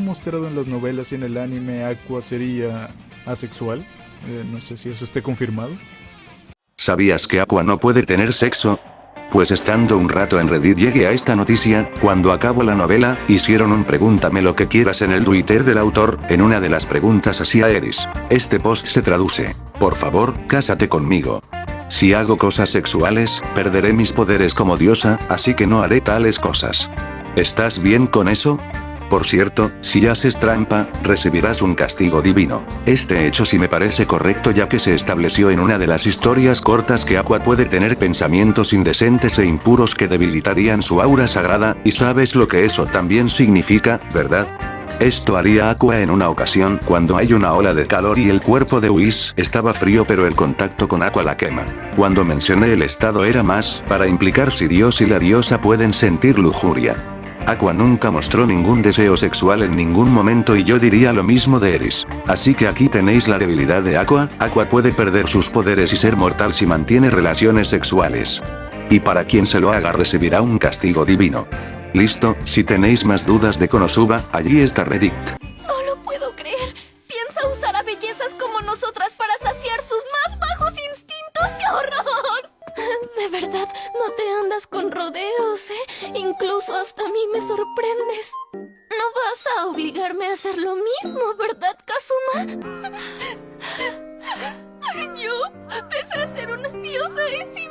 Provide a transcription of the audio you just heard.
mostrado en las novelas y en el anime, Aqua sería asexual. Eh, no sé si eso esté confirmado. ¿Sabías que Aqua no puede tener sexo? Pues estando un rato en Reddit llegué a esta noticia, cuando acabo la novela, hicieron un pregúntame lo que quieras en el Twitter del autor, en una de las preguntas hacia Eris. Este post se traduce. Por favor, cásate conmigo. Si hago cosas sexuales, perderé mis poderes como diosa, así que no haré tales cosas. ¿Estás bien con eso? Por cierto, si haces trampa, recibirás un castigo divino. Este hecho sí me parece correcto ya que se estableció en una de las historias cortas que Aqua puede tener pensamientos indecentes e impuros que debilitarían su aura sagrada, y sabes lo que eso también significa, ¿verdad? Esto haría Aqua en una ocasión cuando hay una ola de calor y el cuerpo de Whis estaba frío pero el contacto con Aqua la quema. Cuando mencioné el estado era más para implicar si Dios y la diosa pueden sentir lujuria. Aqua nunca mostró ningún deseo sexual en ningún momento y yo diría lo mismo de Eris. Así que aquí tenéis la debilidad de Aqua, Aqua puede perder sus poderes y ser mortal si mantiene relaciones sexuales. Y para quien se lo haga recibirá un castigo divino. Listo, si tenéis más dudas de Konosuba, allí está Reddit. Incluso hasta a mí me sorprendes. No vas a obligarme a hacer lo mismo, ¿verdad, Kazuma? Yo, a ser una diosa, profanada.